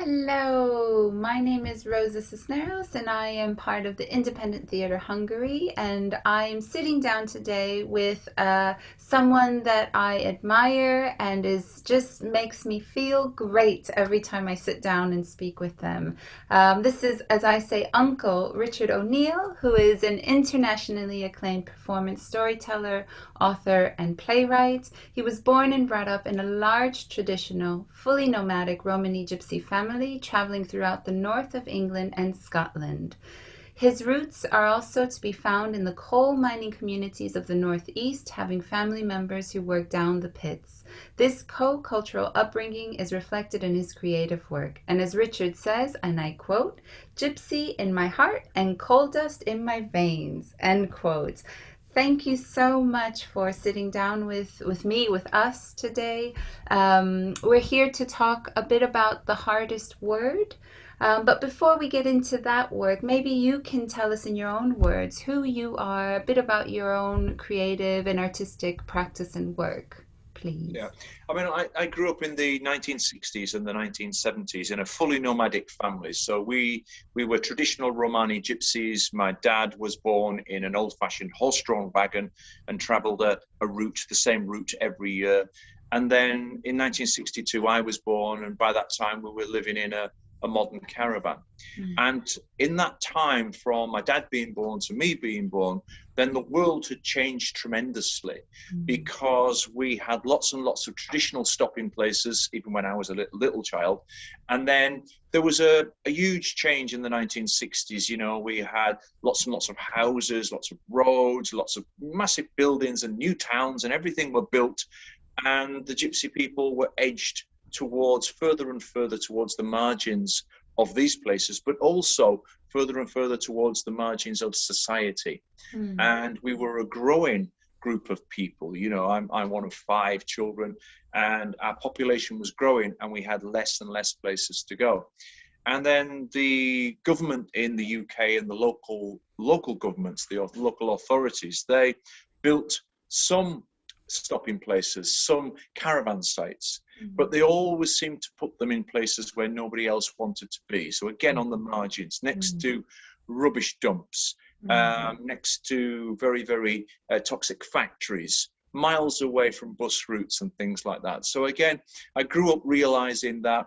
Hello, my name is Rosa Cisneros and I am part of the Independent Theatre Hungary and I'm sitting down today with uh, someone that I admire and is just makes me feel great every time I sit down and speak with them. Um, this is, as I say, Uncle Richard O'Neill, who is an internationally acclaimed performance storyteller, author and playwright. He was born and brought up in a large traditional, fully nomadic Romani Gypsy family traveling throughout the north of England and Scotland. His roots are also to be found in the coal mining communities of the Northeast, having family members who work down the pits. This co-cultural upbringing is reflected in his creative work. And as Richard says, and I quote, gypsy in my heart and coal dust in my veins, end quote thank you so much for sitting down with, with me, with us today. Um, we're here to talk a bit about the hardest word. Um, but before we get into that word, maybe you can tell us in your own words who you are, a bit about your own creative and artistic practice and work please? Yeah, I mean, I, I grew up in the 1960s and the 1970s in a fully nomadic family. So we we were traditional Romani gypsies. My dad was born in an old-fashioned horse-drawn wagon and travelled a, a route, the same route every year. And then in 1962, I was born, and by that time we were living in a a modern caravan. Mm. And in that time, from my dad being born to me being born, then the world had changed tremendously mm. because we had lots and lots of traditional stopping places, even when I was a little, little child. And then there was a, a huge change in the 1960s. You know, we had lots and lots of houses, lots of roads, lots of massive buildings and new towns, and everything were built. And the gypsy people were edged towards further and further towards the margins of these places, but also further and further towards the margins of society. Mm. And we were a growing group of people. You know, I'm, I'm one of five children, and our population was growing, and we had less and less places to go. And then the government in the UK and the local local governments, the local authorities, they built some stopping places, some caravan sites, mm-hmm. but they always seem to put them in places where nobody else wanted to be. So again, on the margins, next mm-hmm. to rubbish dumps, mm-hmm. um, next to very, very uh, toxic factories, miles away from bus routes and things like that. So again, I grew up realizing that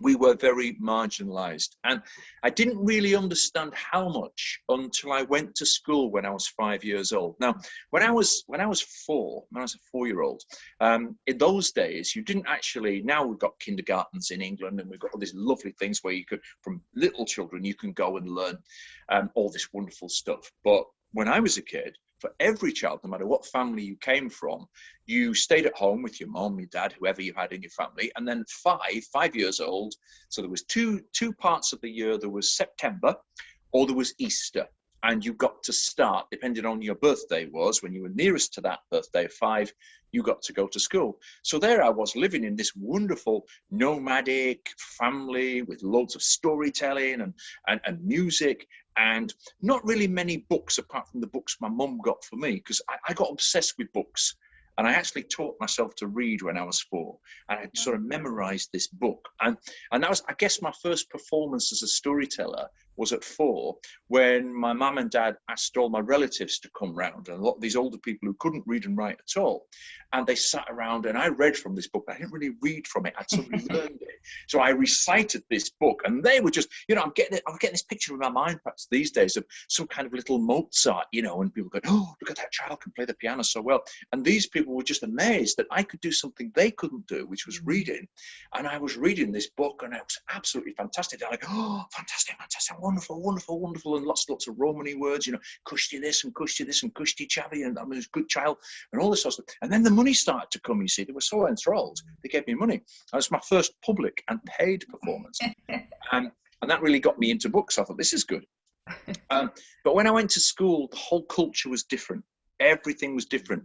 we were very marginalized. And I didn't really understand how much until I went to school when I was five years old. Now, when I was when I was four, when I was a four-year-old, um, in those days, you didn't actually. Now we've got kindergartens in England, and we've got all these lovely things where you could, from little children, you can go and learn um, all this wonderful stuff. But when I was a kid, for every child, no matter what family you came from, you stayed at home with your mom, your dad, whoever you had in your family, and then five, five years old. So there was two two parts of the year. There was September, or there was Easter, and you got to start depending on your birthday was when you were nearest to that birthday five you got to go to school so there i was living in this wonderful nomadic family with loads of storytelling and and, and music and not really many books apart from the books my mum got for me because I, I, got obsessed with books. And I actually taught myself to read when I was four, and I sort of memorized this book. And and that was, I guess, my first performance as a storyteller was at four when my mum and dad asked all my relatives to come round and a lot of these older people who couldn't read and write at all. And they sat around and I read from this book. I didn't really read from it. I'd of learned it. So I recited this book and they were just, you know, I'm getting it, I'm getting this picture in my mind perhaps these days of some kind of little Mozart, you know, and people go, oh, look at that child can play the piano so well. And these people were just amazed that I could do something they couldn't do, which was mm. reading. And I was reading this book and it was absolutely fantastic. They're like, oh, fantastic, fantastic wonderful, wonderful, wonderful, and lots, lots of Romany words, you know, kushti this and kushti this and kushti chavi, and I mean, good child, and all this sort of stuff. And then the money started to come, you see, they were so enthralled, they gave me money. That was my first public and paid performance. and, and that really got me into books. I thought, this is good. Um, but when I went to school, the whole culture was different. Everything was different.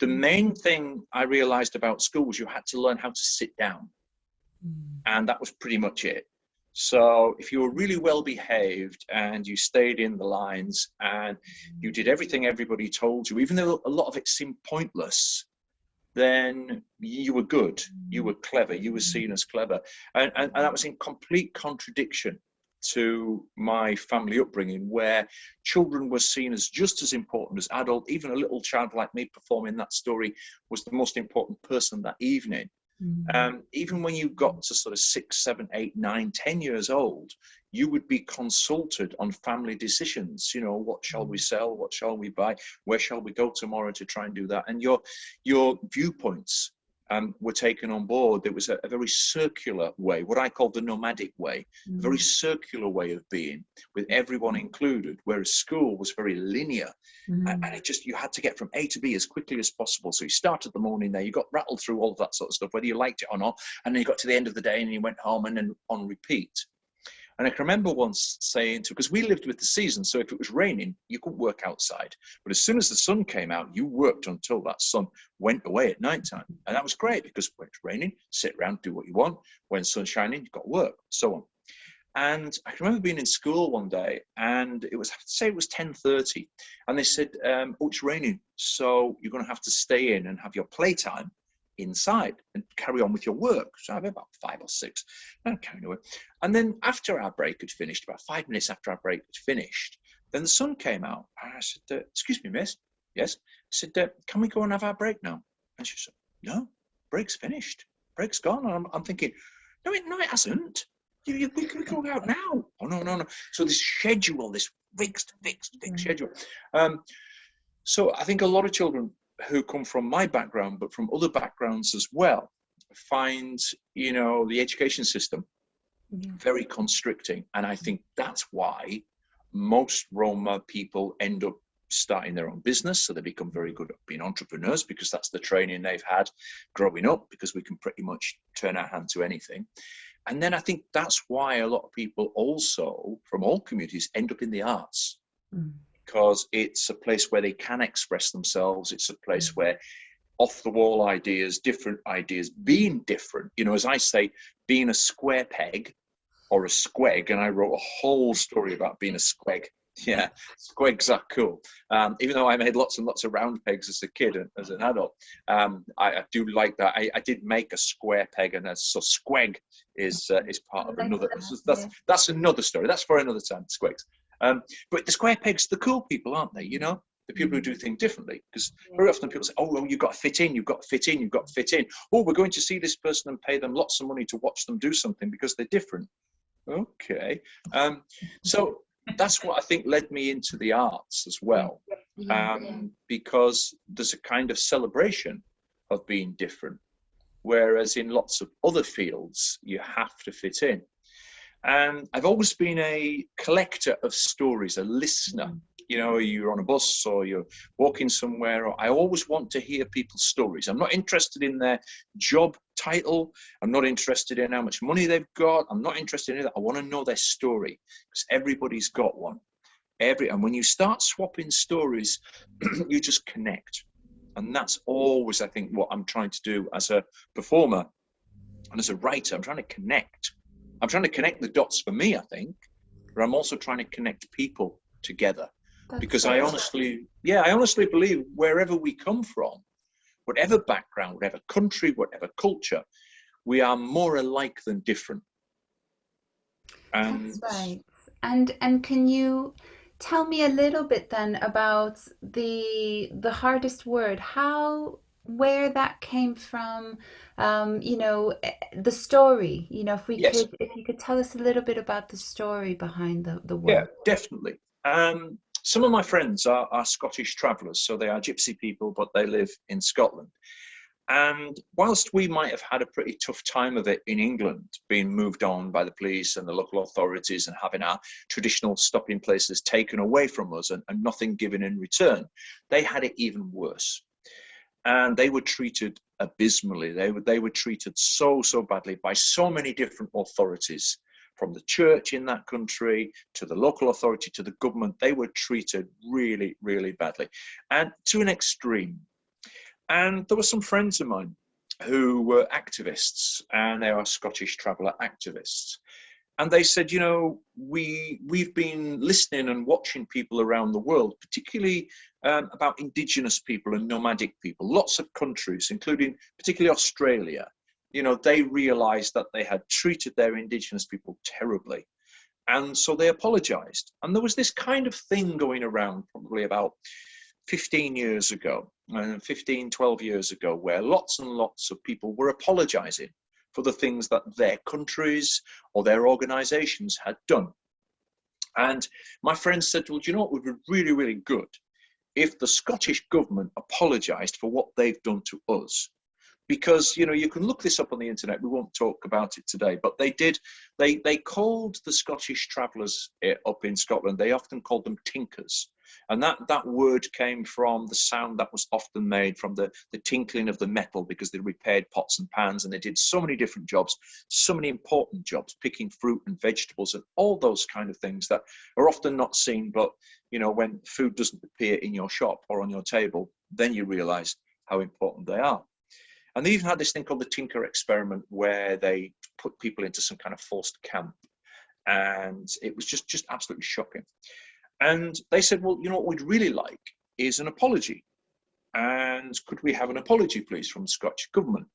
The main thing I realized about school was you had to learn how to sit down. Hmm. And that was pretty much it. So if you were really well behaved and you stayed in the lines and you did everything everybody told you, even though a lot of it seemed pointless, then you were good, you were clever, you were seen as clever. And, and, and that was in complete contradiction to my family upbringing where children were seen as just as important as adult. Even a little child like me performing that story was the most important person that evening mm-hmm. um, even when you got to sort of six seven eight nine ten years old you would be consulted on family decisions you know what shall we mm. sell what shall we buy where shall we go tomorrow to try and do that and your your viewpoints um, were taken on board, there was a, a, very circular way, what I call the nomadic way, mm. a very mm. circular way of being, with everyone included, whereas school was very linear. Mm. And, and, it just, you had to get from A to B as quickly as possible. So you started the morning there, you got rattled through all of that sort of stuff, whether you liked it or not, and then you got to the end of the day and you went home and then on repeat. And I can remember once saying to, because we lived with the season, so if it was raining, you couldn't work outside. But as soon as the sun came out, you worked until that sun went away at night time. And that was great because when it's raining, sit around, do what you want. When sun's shining, you've got work, so on. And I can remember being in school one day, and it was I say it was 10:30, and they said, um, "Oh, it's raining, so you're going to have to stay in and have your playtime inside and carry on with your work. So I have about five or six, and carrying away. And then after our break had finished, about five minutes after our break had finished, then the sun came out. And I said, uh, "Excuse me, miss." Yes. I said, uh, "Can we go and have our break now?" And she said, "No, break's finished. Break's gone." And I'm, I'm thinking, "No, it, no, it hasn't. You, you, we can go out now." Oh no, no, no. So this schedule, this fixed, fixed, fixed mm. schedule. Um, so I think a lot of children who come from my background, but from other backgrounds as well, find you know the education system yeah. very constricting, and I think that's why most Roma people end up starting their own business so they become very good at being entrepreneurs because that's the training they've had growing up because we can pretty much turn our hand to anything. And then i think that's why a lot of people also from all communities end up in the arts. Mm because it's a place where they can express themselves. It's a place mm. where off the wall ideas, different ideas, being different, you know, as I say, being a square peg or a squeg, and I wrote a whole story about being a squeg. Yeah, squegs are cool. Um, even though I made lots and lots of round pegs as a kid and as an adult, um, I, I, do like that. I, I, did make a square peg, and a, so squeg is uh, is part of another. That's, that's, that's another story. That's for another time. Squegs. Um, but the square pegs, the cool people, aren't they? You know, the people who do things differently. Because very often people say, "Oh, well, you've got to fit in. You've got to fit in. You've got to fit in." Oh, we're going to see this person and pay them lots of money to watch them do something because they're different. Okay, um, so that's what I think led me into the arts as well, um, because there's a kind of celebration of being different, whereas in lots of other fields you have to fit in. And I've always been a collector of stories, a listener. Mm. You know, you're on a bus or you're walking somewhere. Or I always want to hear people's stories. I'm not interested in their job title. I'm not interested in how much money they've got. I'm not interested in that. I want to know their story because everybody's got one. Every and when you start swapping stories, you just connect. And that's always, I think, what I'm trying to do as a performer and as a writer. I'm trying to connect I'm trying to connect the dots for me, I think, but I'm also trying to connect people together. That's because I honestly, yeah, I honestly believe wherever we come from, whatever background, whatever country, whatever culture, we are more alike than different. And That's right. And and can you tell me a little bit then about the the hardest word? How where that came from um, you know eh, the story you know if we yes. could if you could tell us a little bit about the story behind the, the work. yeah definitely. Um, some of my friends are, are scottish travelers so they are gypsy people but they live in scotland. And whilst we might have had a pretty tough time of it in England, being moved on by the police and the local authorities and having our traditional stopping places taken away from us and, and nothing given in return, they had it even worse and they were treated abysmally. They were, they were treated so, so badly by so many different authorities, from the church in that country to the local authority to the government. They were treated really, really badly, and to an extreme. And there were some friends of mine who were activists, and they are Scottish traveller activists. And they said, you know, we we've been listening and watching people around the world, particularly um, about indigenous people and nomadic people. Lots of countries, including particularly Australia, you know, they realised that they had treated their indigenous people terribly, and so they apologised. And there was this kind of thing going around, probably about 15 years ago, uh, 15, 12 years ago, where lots and lots of people were apologising for the things that their countries or their organizations had done. And my friend said, well, do you know what would be really, really good if the Scottish government apologized for what they've done to us. Because, you know, you can look this up on the internet. We won't talk about it today, but they did, they, they called the Scottish travellers eh, up in Scotland, they often called them tinkers. And that, that word came from the sound that was often made from the, the tinkling of the metal because they repaired pots and pans and they did so many different jobs, so many important jobs, picking fruit and vegetables and all those kind of things that are often not seen. But, you know, when food doesn't appear in your shop or on your table, then you realize how important they are. And they even had this thing called the Tinker experiment where they put people into some kind of forced camp. And it was just, just absolutely shocking. And they said, well, you know what we'd really like is an apology. And could we have an apology, please, from the Scottish government?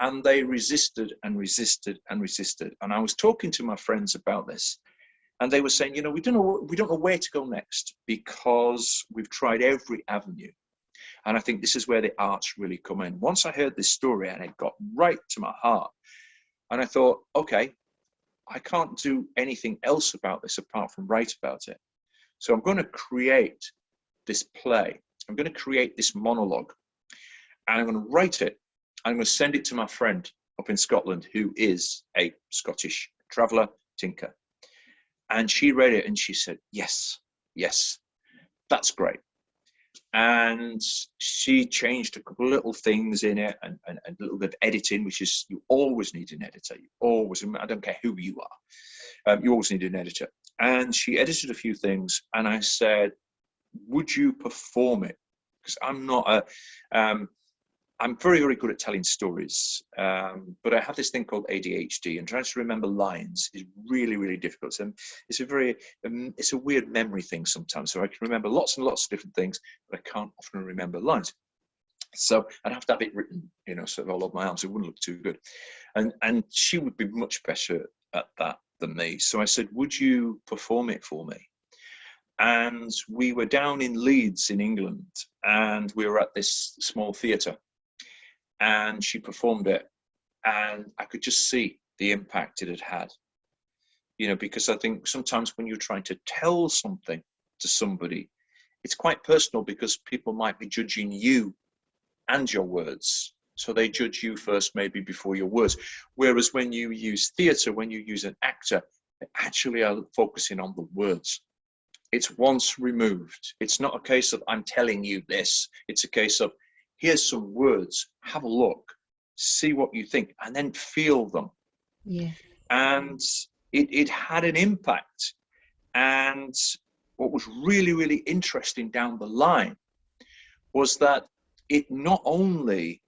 And they resisted and resisted and resisted. And I was talking to my friends about this, and they were saying, you know, we don't know we don't know where to go next because we've tried every avenue. And I think this is where the arts really come in. Once I heard this story and it got right to my heart, and I thought, okay, I can't do anything else about this apart from write about it. So I'm going to create this play. I'm going to create this monologue and I'm going to write it. I'm going to send it to my friend up in Scotland who is a Scottish traveller, tinker. And she read it and she said, yes, yes, that's great. And she changed a couple of little things in it and, and, and, a little bit of editing, which is you always need an editor. You always, I don't care who you are, um, you always need an editor and she edited a few things and i said would you perform it? Because i'm not a um, i'm very very good at telling stories um, but i have this thing called adhd and trying to remember lines is really really difficult. So it's a very um, it's a weird memory thing sometimes. So i can remember lots and lots of different things but i can't often remember lines. So I'd have to have it written, you know, sort of all over my arms. It wouldn't look too good. And and she would be much better at that than me. So I said, Would you perform it for me? And we were down in Leeds in England and we were at this small theatre and she performed it and I could just see the impact it had had. You know, because I think sometimes when you're trying to tell something to somebody, it's quite personal because people might be judging you and your words so they judge you first, maybe before your words. Whereas when you use theatre, when you use an actor, they actually are focusing on the words. It's once removed. It's not a case of I'm telling you this. It's a case of here's some words, have a look, see what you think, and then feel them. Yeah. And it, it had an impact. And what was really, really interesting down the line was that it not only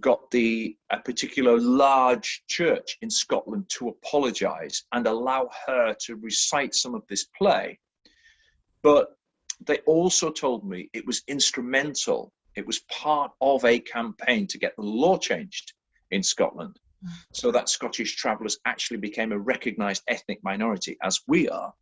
got the a particular large church in Scotland to apologize and allow her to recite some of this play. But they also told me it was instrumental, it was part of a campaign to get the law changed in Scotland mm. so that Scottish travellers actually became a recognized ethnic minority, as we are,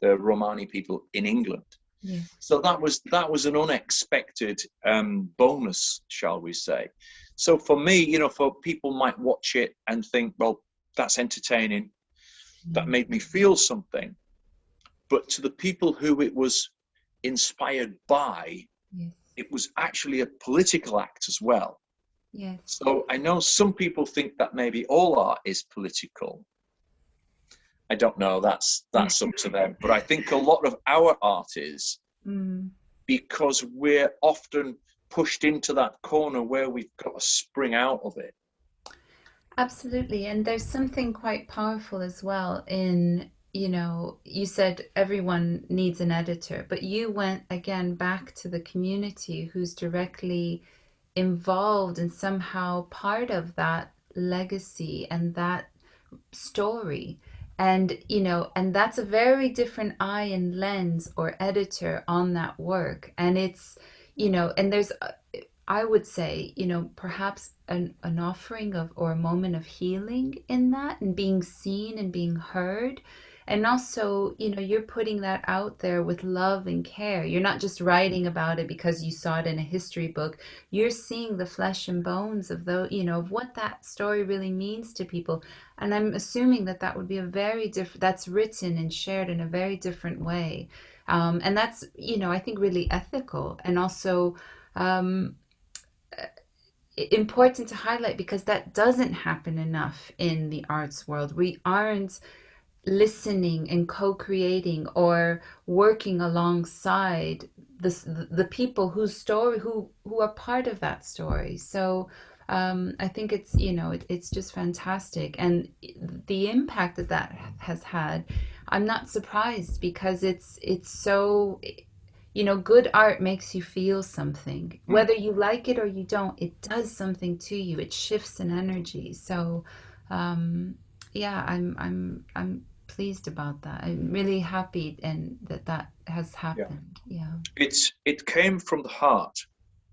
the Romani people in England. Yeah. So that was that was an unexpected um, bonus, shall we say? So for me, you know, for people might watch it and think, well, that's entertaining. That mm. made me feel something. But to the people who it was inspired by, yes. it was actually a political act as well. Yes. So I know some people think that maybe all art is political. I don't know. That's that's up to them. But I think a lot of our art is mm. because we're often pushed into that corner where we've got to spring out of it. Absolutely. And there's something quite powerful as well in, you know, you said everyone needs an editor, but you went again back to the community who's directly involved and somehow part of that legacy and that story. and you know and that's a very different eye and lens or editor on that work and it's you know and there's uh, i would say you know perhaps an, an offering of or a moment of healing in that and being seen and being heard. And also you know you're putting that out there with love and care. You're not just writing about it because you saw it in a history book. You're seeing the flesh and bones of the you know of what that story really means to people. And i'm assuming that that would be a very different that's written and shared in a very different way um, and that's you know i think really ethical and also um, important to highlight because that doesn't happen enough in the arts world. We aren't listening and co-creating or working alongside the, the people whose story who who are part of that story. So um, I think it's you know it, it's just fantastic and the impact that that has had I'm not surprised because it's it's so you know good art makes you feel something mm. whether you like it or you don't it does something to you it shifts an energy so um, yeah I'm I'm I'm pleased about that. I'm really happy and that that has happened. Yeah. yeah. It's it came from the heart.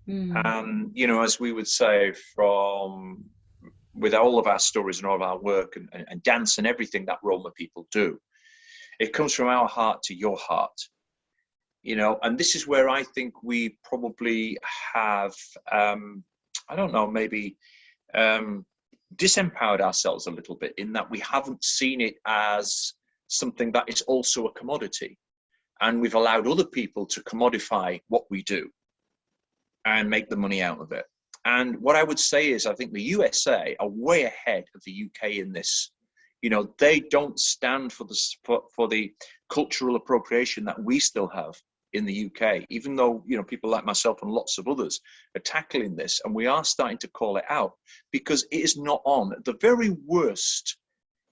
Mm. And you know, as we would say from with all of our stories and all of our work and, and, and dance and everything that Roma people do, it comes from our heart to your heart. You know, and this is where I think we probably have um, I don't know, maybe um, disempowered ourselves a little bit in that we haven't seen it as something that is also a commodity. And we've allowed other people to commodify what we do and make the money out of it. And what I would say is, I think the USA are way ahead of the UK in this. You know, they don't stand for the for, for the cultural appropriation that we still have in the UK, even though you know people like myself and lots of others are tackling this, and we are starting to call it out because it is not on. The very worst,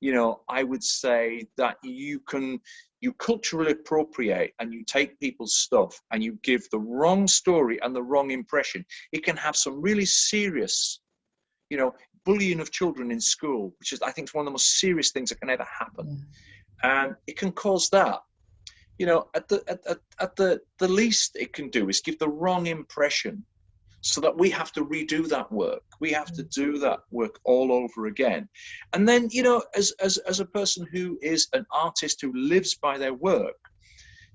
you know, I would say that you can you culturally appropriate and you take people's stuff and you give the wrong story and the wrong impression. It can have some really serious, you know, bullying of children in school, which is I think is one of the most serious things that can ever happen, mm. and it can cause that. You know, at the at, at, at the the least it can do is give the wrong impression so that we have to redo that work. We have to do that work all over again. And then you know as as, as a person who is an artist who lives by their work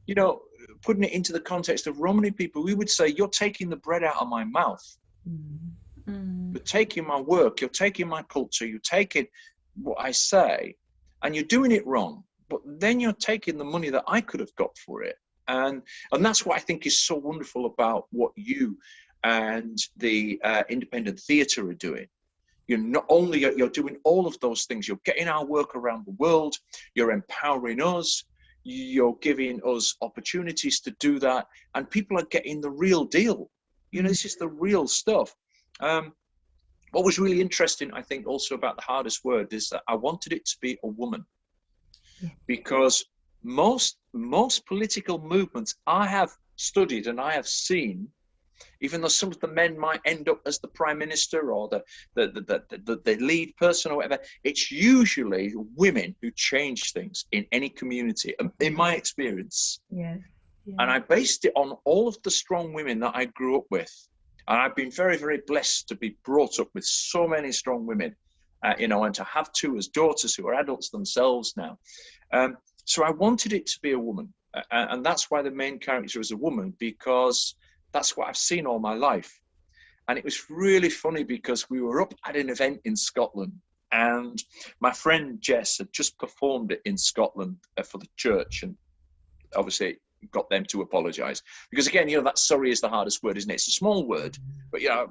you know putting it into the context of romani people we would say you're taking the bread out of my mouth. Mm. you're taking my work you're taking my culture you're taking what i say and you're doing it wrong. But then you're taking the money that I could have got for it. And, and that's what I think is so wonderful about what you and the uh, independent theatre are doing. You're not only you're doing all of those things, you're getting our work around the world, you're empowering us, you're giving us opportunities to do that, and people are getting the real deal. You know, this is the real stuff. Um, what was really interesting, I think, also about the hardest word is that I wanted it to be a woman because most most political movements I have studied and I have seen, even though some of the men might end up as the prime minister or the the the, the, the, lead person or whatever, it's usually women who change things in any community, um, in my experience. Yes. Yeah. And I based it on all of the strong women that I grew up with. And I've been very, very blessed to be brought up with so many strong women uh, you know, and to have two as daughters who are adults themselves now. Um, so I wanted it to be a woman, uh, and that's why the main character is a woman because that's what I've seen all my life. And it was really funny because we were up at an event in Scotland, and my friend Jess had just performed it in Scotland uh, for the church, and obviously got them to apologize because again you know that sorry is the hardest word isn't it? It's a small word but you know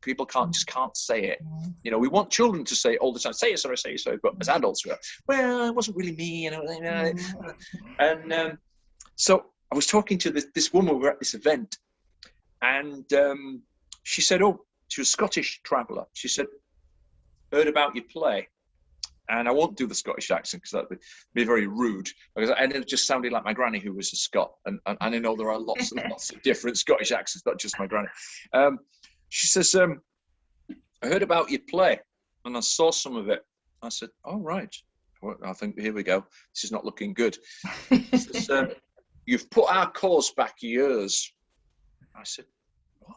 people can't just can't say it. You know we want children to say it all the time say it sorry say it sorry but as adults we're well it wasn't really me you know and um, so i was talking to this, this woman we were at this event and um, she said oh she was a scottish traveler she said heard about your play and I won't do the Scottish accent because that would be very rude. Because and it just sounded like my granny, who was a Scot, and, and, and I know there are lots and lots of different Scottish accents, not just my granny. Um, she says, um, "I heard about your play, and I saw some of it." I said, "All oh, right, I think here we go. This is not looking good. says, um, You've put our cause back years. I said, What?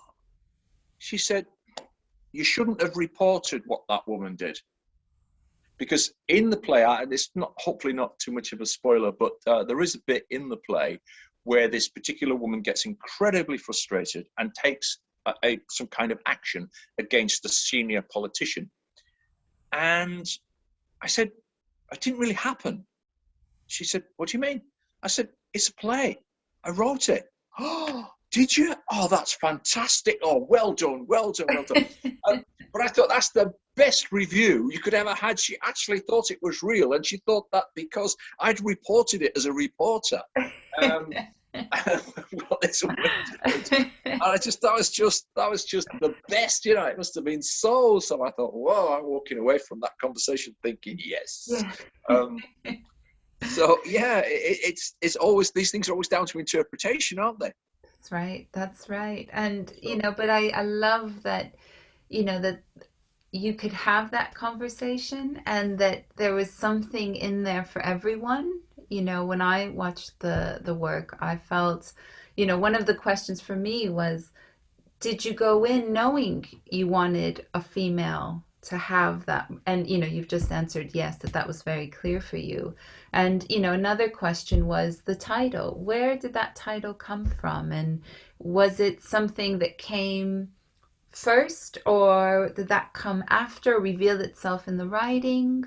She said, You shouldn't have reported what that woman did. Because in the play, and it's not hopefully not too much of a spoiler, but uh, there is a bit in the play where this particular woman gets incredibly frustrated and takes a, a, some kind of action against a senior politician. And I said, it didn't really happen. She said, What do you mean? I said, It's a play. I wrote it. Oh, did you? Oh, that's fantastic. Oh, well done, well done, well done. um, but I thought that's the best review you could ever had. She actually thought it was real, and she thought that because I'd reported it as a reporter. Um, well, it's I just that was just that was just the best, you know. It must have been so. So I thought, whoa, I'm walking away from that conversation thinking, yes. Um, so yeah, it, it's it's always these things are always down to interpretation, aren't they? That's right. That's right. And you know, but I I love that, you know that you could have that conversation and that there was something in there for everyone you know when i watched the the work i felt you know one of the questions for me was did you go in knowing you wanted a female to have that and you know you've just answered yes that that was very clear for you. And you know another question was the title. Where did that title come from? And was it something that came first or did that come after reveal itself in the writing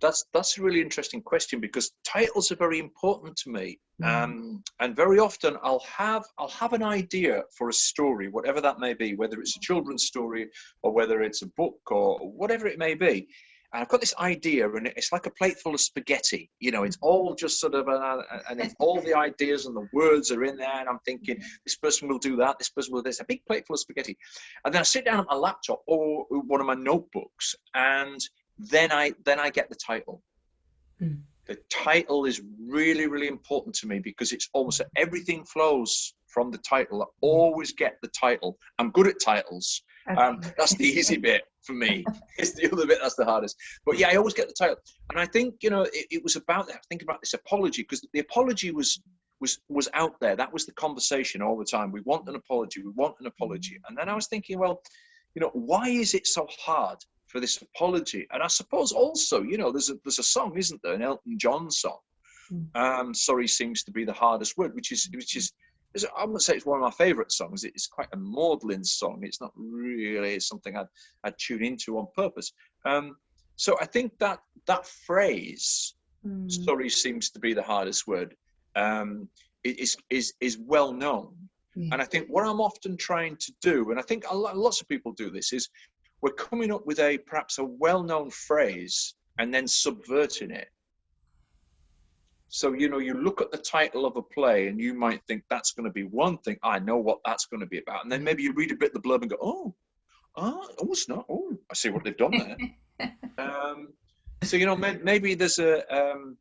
that's that's a really interesting question because titles are very important to me mm. um, and very often i'll have i'll have an idea for a story whatever that may be whether it's a children's story or whether it's a book or whatever it may be and I've got this idea, and it's like a plate full of spaghetti. You know, it's mm. all just sort of, a, and all the ideas and the words are in there. And I'm thinking, this person will do that, this person will do this, a big plate full of spaghetti. And then I sit down at my laptop or one of my notebooks, and then I then I get the title. Mm. The title is really really important to me because it's almost everything flows from the title. I always get the title. I'm good at titles. Um, that's the easy bit for me. It's the other bit that's the hardest. But yeah, I always get the title, and I think you know it, it was about that. Think about this apology because the apology was was was out there. That was the conversation all the time. We want an apology. We want an apology. And then I was thinking, well, you know, why is it so hard for this apology. And I suppose also, you know, there's a there's a song, isn't there, an Elton John song. Mm. Um, sorry seems to be the hardest word, which is which is I wouldn't say it's one of my favourite songs. It's quite a maudlin song. It's not really something I'd, I'd tune into on purpose. Um, so I think that that phrase, mm. "sorry seems to be the hardest word," um, is is is well known. And I think what I'm often trying to do, and I think lot, lots of people do this, is we're coming up with a perhaps a well-known phrase and then subverting it. So you know you look at the title of a play and you might think that's going to be one thing i know what that's going to be about. And then maybe you read a bit of the blurb and go oh oh, oh it's not oh i see what they've done there. Um, so you know maybe there's a um,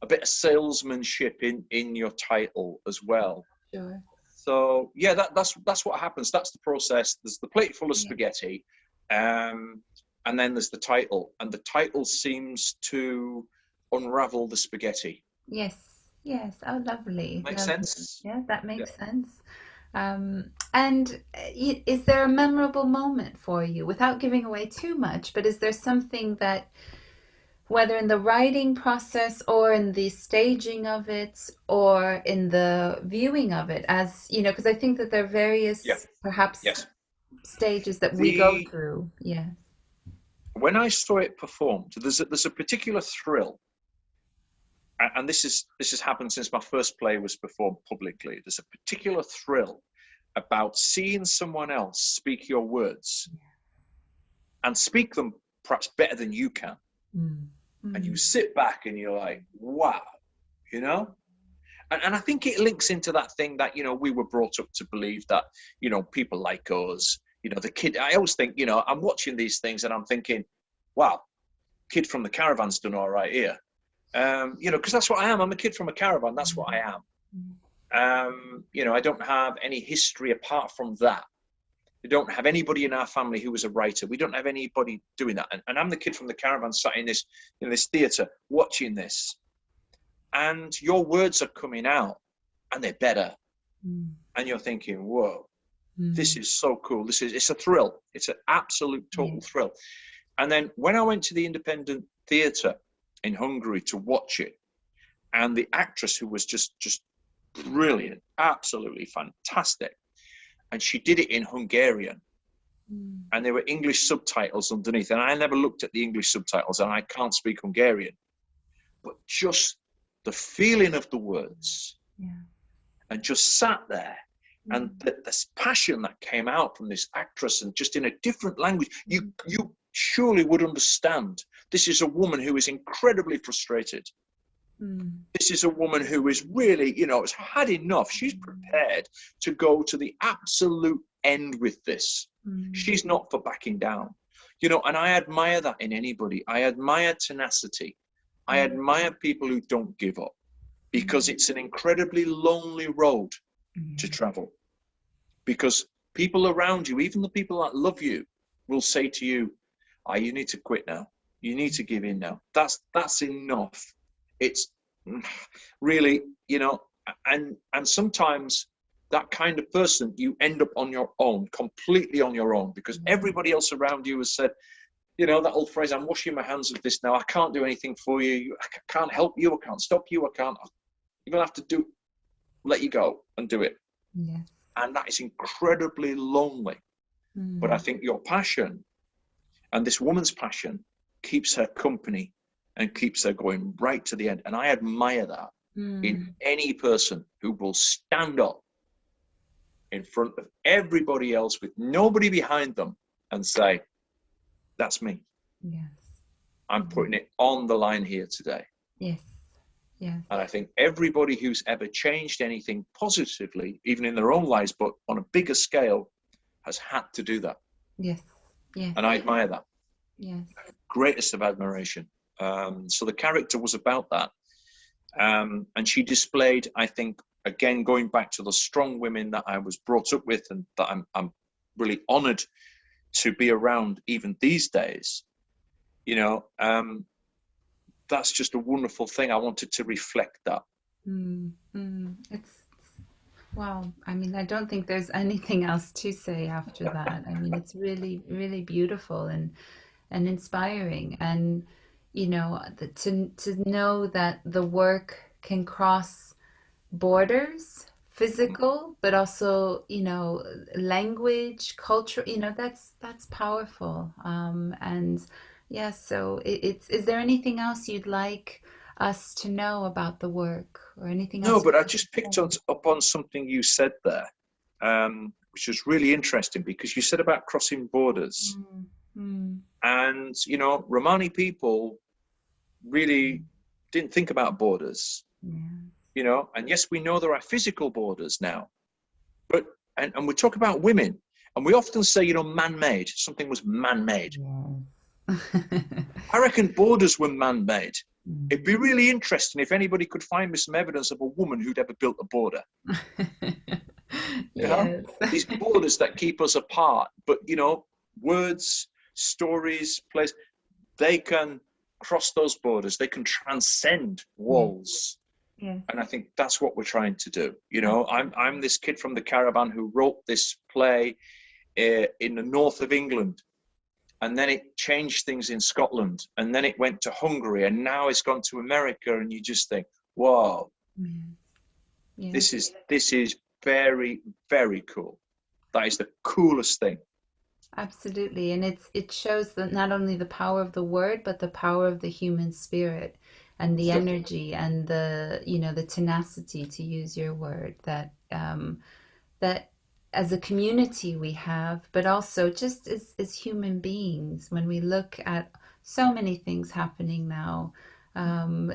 a bit of salesmanship in in your title as well. Sure. So yeah that, that's that's what happens. That's the process. There's the plate full of spaghetti um, and then there's the title, and the title seems to unravel the spaghetti. Yes, yes. Oh, lovely. Makes lovely. sense. Yeah, that makes yeah. sense. Um, and is there a memorable moment for you, without giving away too much? But is there something that, whether in the writing process or in the staging of it or in the viewing of it, as you know, because I think that there are various, yeah. perhaps yes stages that we go through. Yeah. When I saw it performed, there's a, there's a particular thrill, and this is this has happened since my first play was performed publicly. There's a particular thrill about seeing someone else speak your words and speak them perhaps better than you can. Mm. Mm. And you sit back and you're like, wow, you know? And, and I think it links into that thing that, you know, we were brought up to believe that, you know, people like us, you know, the kid, I always think, you know, I'm watching these things and I'm thinking, wow, kid from the caravan's done all right here. Um, you know, because that's what I am. I'm a kid from a caravan. That's what I am. Um, you know, I don't have any history apart from that. We don't have anybody in our family who was a writer. We don't have anybody doing that. And, and I'm the kid from the caravan sat in this in this theatre watching this. And your words are coming out and they're better. Mm. And you're thinking, whoa, mm. this is so cool. This is it's a thrill. It's an absolute total mm. thrill. And then when I went to the independent theatre in Hungary to watch it, and the actress who was just just brilliant, absolutely fantastic and she did it in Hungarian. Mm. And there were English subtitles underneath. And I never looked at the English subtitles, and I can't speak Hungarian. But just the feeling of the words, yeah. and just sat there. And the, this passion that came out from this actress, and just in a different language, you you surely would understand. This is a woman who is incredibly frustrated Mm. This is a woman who is really, you know, has had enough. She's prepared to go to the absolute end with this. Mm. She's not for backing down. You know, and I admire that in anybody. I admire tenacity. I mm. admire people who don't give up because it's an incredibly lonely road mm. to travel. Because people around you, even the people that love you, will say to you, "Ah, oh, you need to quit now. You need to give in now. That's that's enough." it's really you know and and sometimes that kind of person you end up on your own completely on your own because mm-hmm. everybody else around you has said you know that old phrase i'm washing my hands of this now i can't do anything for you i can't help you i can't stop you i can't you're gonna have to do let you go and do it yeah. and that is incredibly lonely mm. but i think your passion and this woman's passion keeps her company and keeps her going right to the end. And I admire that mm. in any person who will stand up in front of everybody else with nobody behind them and say, That's me. Yes. I'm putting it on the line here today. Yes. Yes. And I think everybody who's ever changed anything positively, even in their own lives, but on a bigger scale, has had to do that. Yes. Yes. And I admire that. Yes. Greatest of admiration. Um, so the character was about that. Um, and she displayed, I think, again, going back to the strong women that I was brought up with and that I'm, I'm really honored to be around even these days, you know, um, that's just a wonderful thing. I wanted to reflect that. Mm, mm, it's, wow. I mean, I don't think there's anything else to say after that. I mean, it's really, really beautiful and and inspiring. And you know, to to know that the work can cross borders, physical, but also you know, language, culture. You know, that's that's powerful. Um, and yeah, so it, it's. Is there anything else you'd like? us to know about the work or anything no, else? No, but I just picked on, up on something you said there, um, which was really interesting because you said about crossing borders. Mm, mm. And, you know, Romani people really didn't think about borders. Yeah. You know, and yes, we know there are physical borders now, but and, and we talk about women, and we often say, you know, man-made. Something was man-made. Yeah. I reckon borders were man-made. Mm. It'd be really interesting if anybody could find me some evidence of a woman who'd ever built a border. These borders that keep us apart, but you know, words, stories, place, they can cross those borders they can transcend walls yeah. and i think that's what we're trying to do you know i'm i'm this kid from the caravan who wrote this play uh, in the north of england and then it changed things in scotland and then it went to hungary and now it's gone to america and you just think wow yeah. Yeah. this is this is very very cool that is the coolest thing Absolutely. And it's it shows that not only the power of the word, but the power of the human spirit and the energy and the you know the tenacity to use your word that um, that as a community we have, but also just as, as human beings when we look at so many things happening now. Um,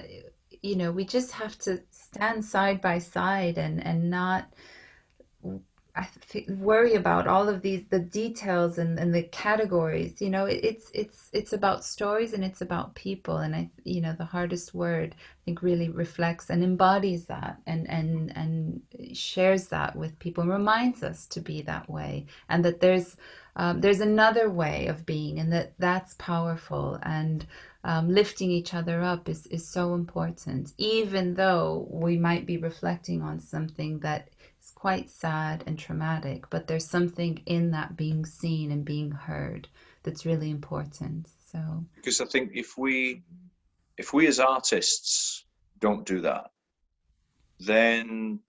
you know, we just have to stand side by side and and not I worry about all of these the details and, and the categories. You know, it, it's it's it's about stories and it's about people. And I, you know, the hardest word I think really reflects and embodies that and and and shares that with people and reminds us to be that way and that there's um, there's another way of being and that that's powerful and um, lifting each other up is is so important. Even though we might be reflecting on something that quite sad and traumatic, but there's something in that being seen and being heard that's really important. So because I think if we if we as artists don't do that, then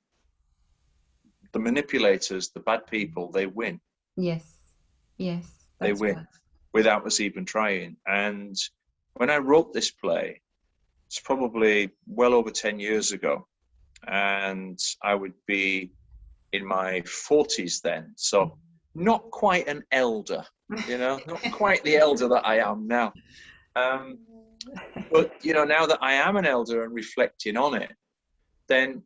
the manipulators, the bad people, they win. Yes. Yes. They win right. without us even trying. And when I wrote this play, it's probably well over 10 years ago. And I would be in my 40s then. So not quite an elder, you know, not quite the elder that I am now. Um, but, you know, now that I am an elder and reflecting on it, then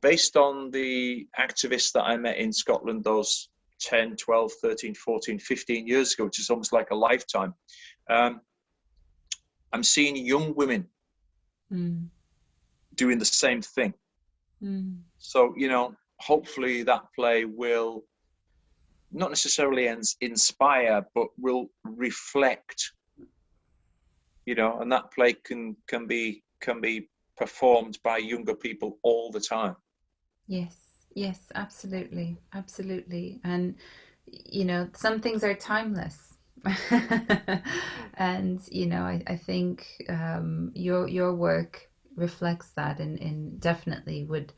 based on the activists that I met in Scotland, those 10, 12, 13, 14, 15 years ago, which is almost like a lifetime, um, I'm seeing young women mm. doing the same thing. Mm. So, you know, hopefully that play will not necessarily inspire, but will reflect. You know, and that play can can be can be performed by younger people all the time. Yes, yes, absolutely, absolutely, and you know, some things are timeless. and you know, I, I think um, your your work reflects that, and, and definitely would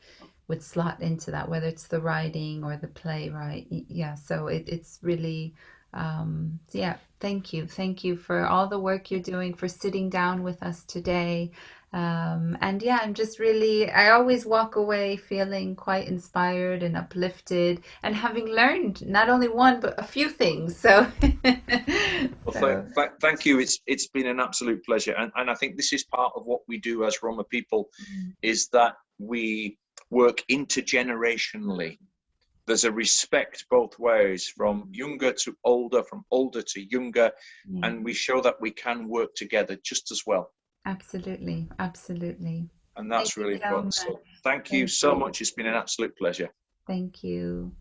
would slot into that, whether it's the writing or the playwright. Yeah, so it, it's really, um, yeah, thank you. Thank you for all the work you're doing, for sitting down with us today. Um, and yeah, I'm just really, I always walk away feeling quite inspired and uplifted and having learned not only one, but a few things. So, well, so. Th- thank you. It's, it's been an absolute pleasure. And, and I think this is part of what we do as Roma people mm. is that we, work intergenerationally. There's a respect both ways, from younger to older, from older to younger, mm. and we show that we can work together just as well. Absolutely, absolutely. And that's thank really fun. So thank you so you. much. It's been an absolute pleasure. Thank you.